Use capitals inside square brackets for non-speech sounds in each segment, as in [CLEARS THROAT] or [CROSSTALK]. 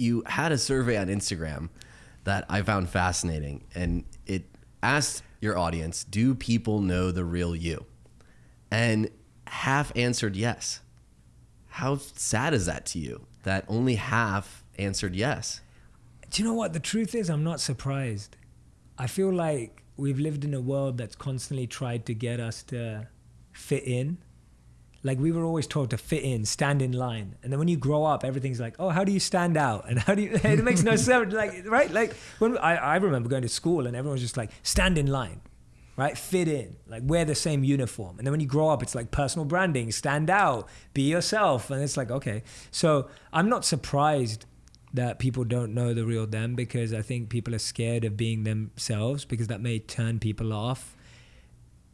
you had a survey on Instagram that I found fascinating, and it asked your audience, "Do people know the real you?" And half answered yes. How sad is that to you? That only half answered yes. Do you know what? The truth is, I'm not surprised. I feel like we've lived in a world that's constantly tried to get us to fit in. Like we were always taught to fit in, stand in line, and then when you grow up, everything's like, oh, how do you stand out? And how do you? [LAUGHS] It makes no sense. Like right? Like when I, I remember going to school and everyone was just like, stand in line, right? Fit in, like wear the same uniform. And then when you grow up, it's like personal branding, stand out, be yourself, and it's like okay. So I'm not surprised that people don't know the real them because I think people are scared of being themselves because that may turn people off.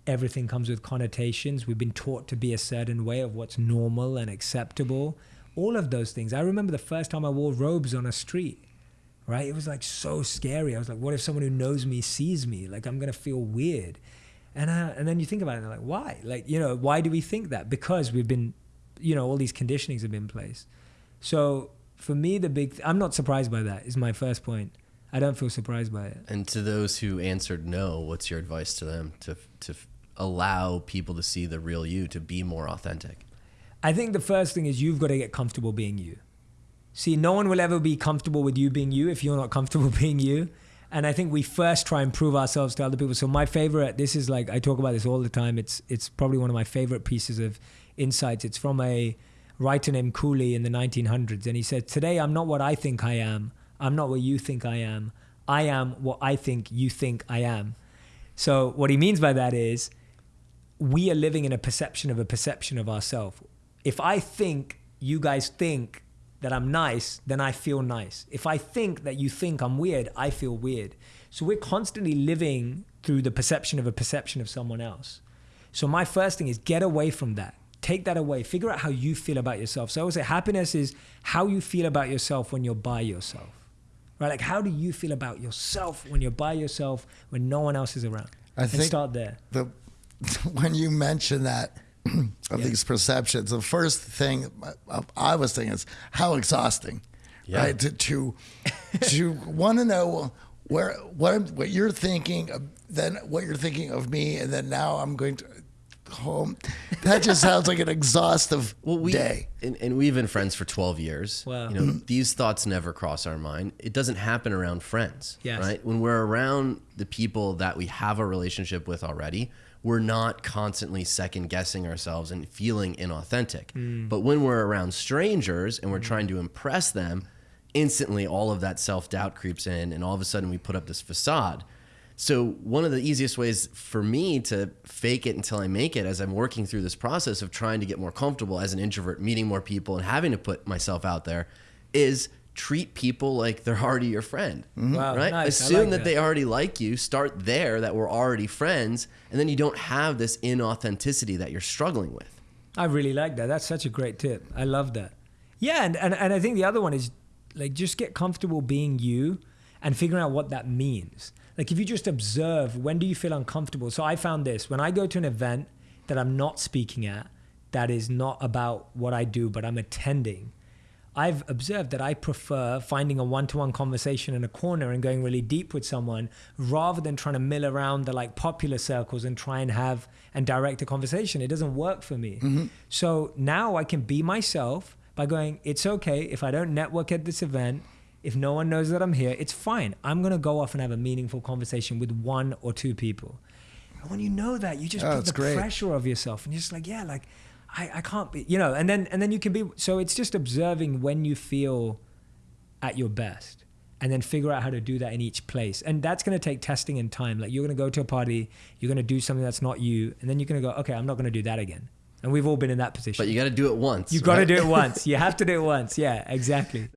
Everything comes with connotations. We've been taught to be a certain way of what's normal and acceptable. All of those things. I remember the first time I wore robes on a street, right? It was like so scary. I was like, what if someone who knows me sees me? Like, I'm going to feel weird. And, uh, and then you think about it, and like, why? Like, you know, why do we think that? Because we've been, you know, all these conditionings have been in place. So for me, the big, th- I'm not surprised by that, is my first point. I don't feel surprised by it. And to those who answered no, what's your advice to them to to allow people to see the real you, to be more authentic? I think the first thing is you've got to get comfortable being you. See, no one will ever be comfortable with you being you if you're not comfortable [LAUGHS] being you. And I think we first try and prove ourselves to other people. So my favorite, this is like I talk about this all the time. It's it's probably one of my favorite pieces of insights. It's from a writer named Cooley in the 1900s, and he said, "Today I'm not what I think I am. I'm not what you think I am. I am what I think you think I am." So what he means by that is we are living in a perception of a perception of ourselves. If I think you guys think that I'm nice, then I feel nice. If I think that you think I'm weird, I feel weird. So we're constantly living through the perception of a perception of someone else. So my first thing is get away from that. Take that away. Figure out how you feel about yourself. So I would say happiness is how you feel about yourself when you're by yourself. Right? Like how do you feel about yourself when you're by yourself when no one else is around? I and think start there. the [LAUGHS] when you mention that [CLEARS THROAT] of Yeah. these perceptions, the first thing uh, I was thinking is how exhausting, Yeah. right? To to, to [LAUGHS] want to know where what I'm, what you're thinking, of, then what you're thinking of me, and then now I'm going to home. That just sounds like an exhaustive [LAUGHS] Well, we day. And, and we've been friends for 12 years. Wow. You know, these thoughts never cross our mind. It doesn't happen around friends, Yes. right? When we're around the people that we have a relationship with already, we're not constantly second guessing ourselves and feeling inauthentic. Hmm. But when we're around strangers and we're trying to impress them, instantly all of that self doubt creeps in, and all of a sudden we put up this facade. So one of the easiest ways for me to fake it until I make it as I'm working through this process of trying to get more comfortable as an introvert, meeting more people and having to put myself out there is treat people like they're already your friend. Mm-hmm. Wow, Right? nice. Assume like that that. they already like you, start there that we're already friends, and then you don't have this inauthenticity that you're struggling with. I really like that. That's such a great tip. I love that. Yeah, and, and, and I think the other one is like just get comfortable being you and figuring out what that means. Like if you just observe when do you feel uncomfortable. So I found this when I go to an event that I'm not speaking at, that is not about what I do, but I'm attending. I've observed that I prefer finding a one-to-one conversation in a corner and going really deep with someone rather than trying to mill around the like popular circles and try and have and direct a conversation. It doesn't work for me. Mm-hmm. So now I can be myself by going, it's okay if I don't network at this event, if no one knows that I'm here, it's fine. I'm gonna go off and have a meaningful conversation with one or two people. And when you know that, you just Oh, put the great. pressure of yourself and you're just like, yeah, like I, I can't be, you know, and then and then you can be so it's just observing when you feel at your best and then figure out how to do that in each place. And that's going to take testing and time. Like you're going to go to a party, you're going to do something that's not you, and then you're going to go, okay, I'm not going to do that again. And we've all been in that position. But you got to do it once. you got to do it once. [LAUGHS] You have to do it once. Yeah, exactly.